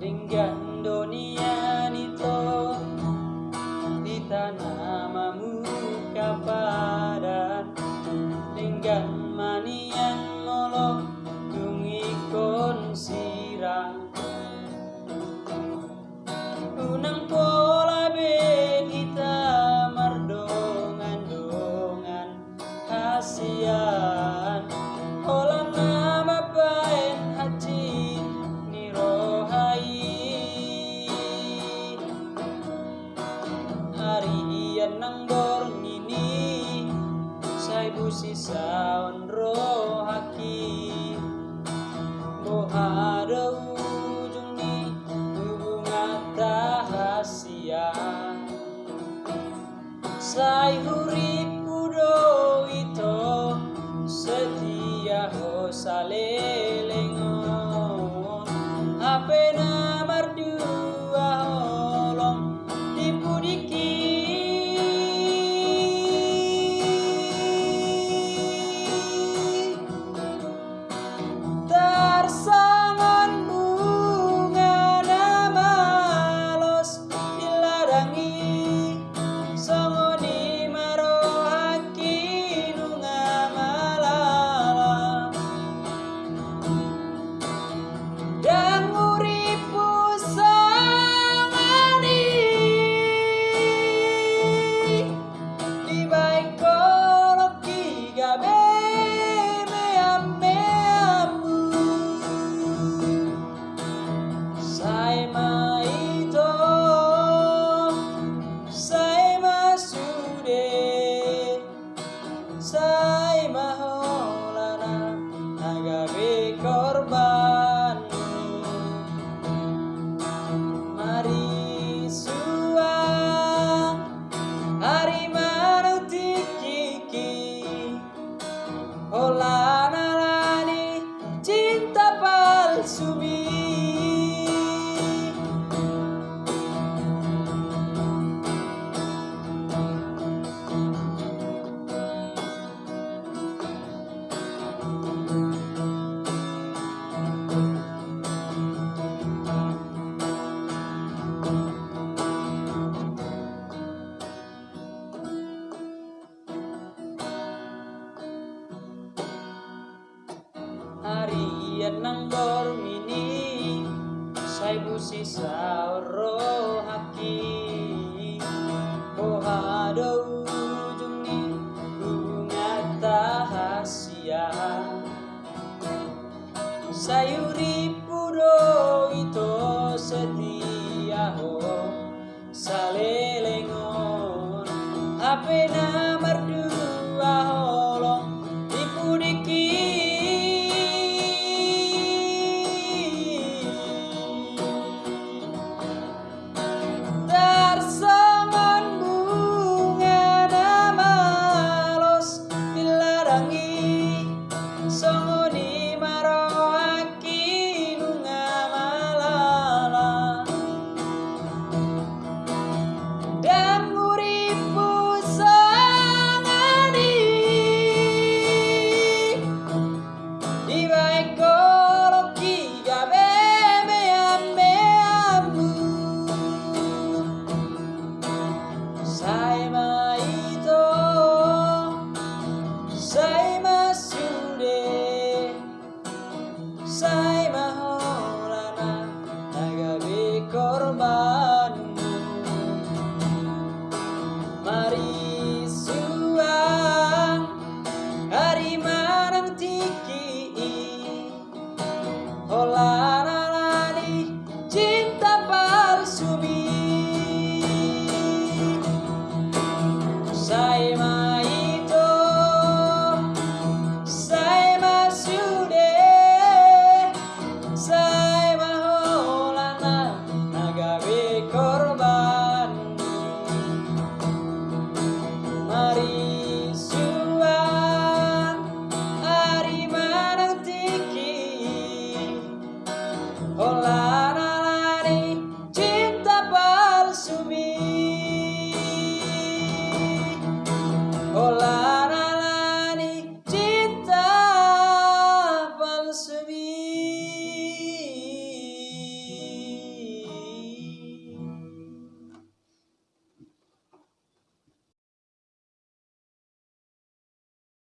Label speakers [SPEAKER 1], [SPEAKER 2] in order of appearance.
[SPEAKER 1] dengan nang dormini saibu si sauro haki. Pohado ujung ni bunga tahasia sayuri puro itu setia ho salelengon apenas sun.